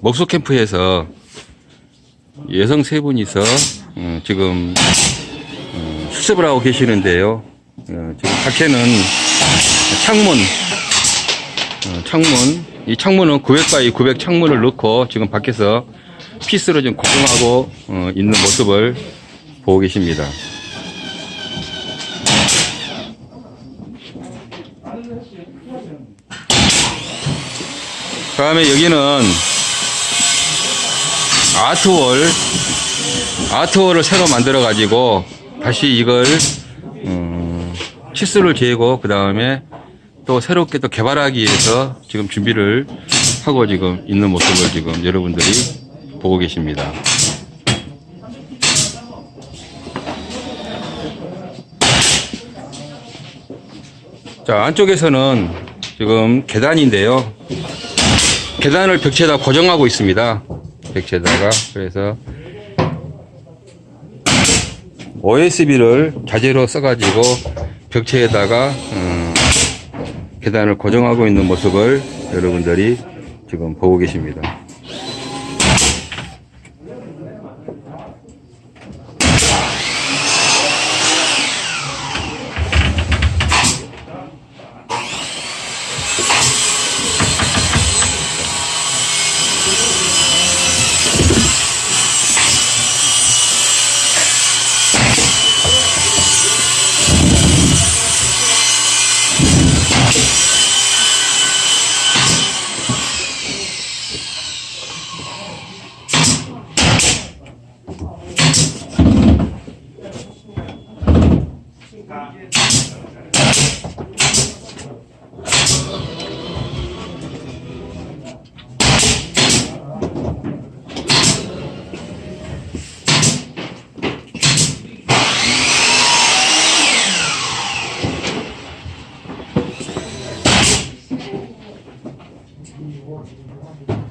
목소 캠프에서 여성 세 분이서 어, 지금 어, 수습을 하고 계시는데요. 어, 지금 밖에는 창문, 어, 창문, 이 창문은 900 by 900 창문을 넣고 지금 밖에서 피스로 좀 고정하고 어, 있는 모습을 보고 계십니다. 다음에 여기는 아트월 아트월을 새로 만들어 가지고 다시 이걸 음, 치수를 재고 그 다음에 또 새롭게 또 개발하기 위해서 지금 준비를 하고 지금 있는 모습을 지금 여러분들이 보고 계십니다. 자 안쪽에서는 지금 계단인데요. 계단을 벽체에다 고정하고 있습니다. 벽체에다가 그래서 OSB를 자재로 써가지고 벽체에다가 음, 계단을 고정하고 있는 모습을 여러분들이 지금 보고 계십니다. Tá. Thank